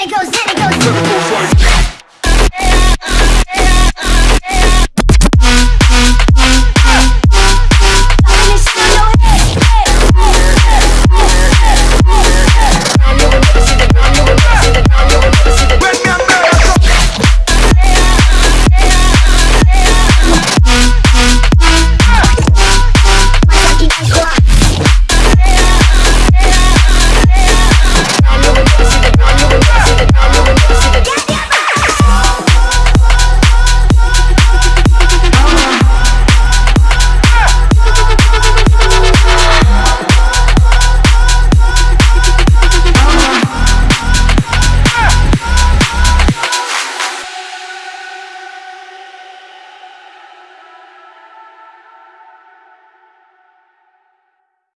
it goes, then it goes.